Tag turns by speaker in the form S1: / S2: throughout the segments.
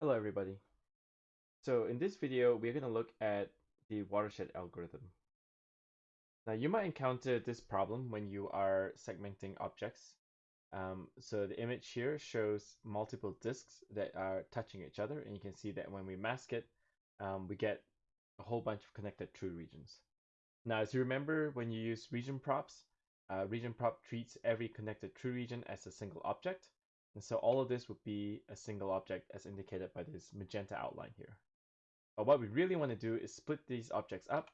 S1: Hello everybody. So in this video, we're going to look at the watershed algorithm. Now you might encounter this problem when you are segmenting objects. Um, so the image here shows multiple disks that are touching each other and you can see that when we mask it, um, we get a whole bunch of connected true regions. Now as you remember when you use region props, uh, region prop treats every connected true region as a single object and so all of this would be a single object as indicated by this magenta outline here. But what we really want to do is split these objects up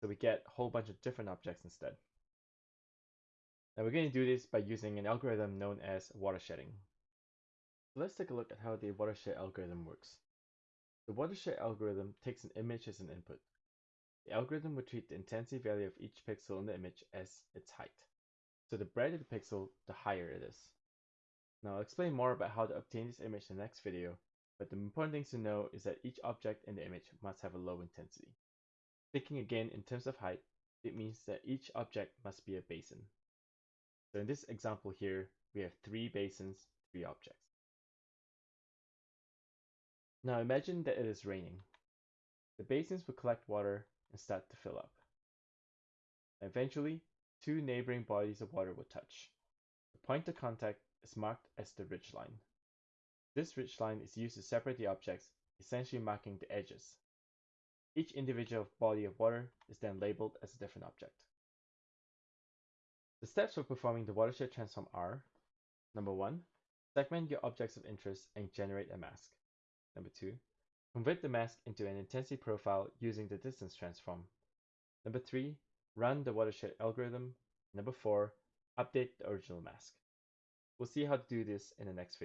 S1: so we get a whole bunch of different objects instead. Now we're going to do this by using an algorithm known as watershedding. Let's take a look at how the watershed algorithm works. The watershed algorithm takes an image as an input. The algorithm will treat the intensity value of each pixel in the image as its height. So the brighter the pixel, the higher it is. Now I'll explain more about how to obtain this image in the next video, but the important things to know is that each object in the image must have a low intensity. Thinking again in terms of height, it means that each object must be a basin. So in this example here, we have three basins, three objects. Now imagine that it is raining. The basins will collect water and start to fill up. Eventually, two neighboring bodies of water will touch. The point of contact is marked as the ridge line. This ridge line is used to separate the objects, essentially marking the edges. Each individual body of water is then labeled as a different object. The steps for performing the watershed transform are Number 1. Segment your objects of interest and generate a mask. Number 2. Convert the mask into an intensity profile using the distance transform. Number 3. Run the watershed algorithm. Number 4. Update the original mask. We'll see how to do this in the next video.